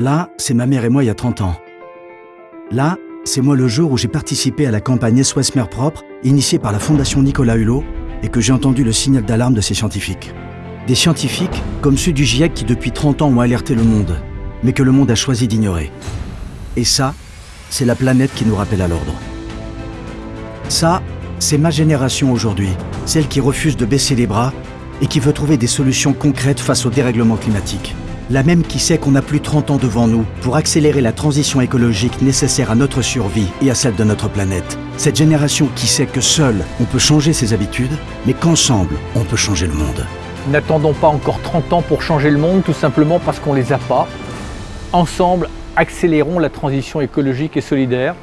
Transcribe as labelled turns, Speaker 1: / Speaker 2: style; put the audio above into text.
Speaker 1: Là, c'est ma mère et moi il y a 30 ans. Là, c'est moi le jour où j'ai participé à la campagne SOS Mère Propre, initiée par la Fondation Nicolas Hulot, et que j'ai entendu le signal d'alarme de ces scientifiques. Des scientifiques comme ceux du GIEC qui depuis 30 ans ont alerté le monde, mais que le monde a choisi d'ignorer. Et ça, c'est la planète qui nous rappelle à l'ordre. Ça, c'est ma génération aujourd'hui, celle qui refuse de baisser les bras et qui veut trouver des solutions concrètes face au dérèglement climatique. La même qui sait qu'on a plus 30 ans devant nous pour accélérer la transition écologique nécessaire à notre survie et à celle de notre planète. Cette génération qui sait que seule, on peut changer ses habitudes, mais qu'ensemble, on peut changer le monde.
Speaker 2: N'attendons pas encore 30 ans pour changer le monde, tout simplement parce qu'on les a pas. Ensemble, accélérons la transition écologique et solidaire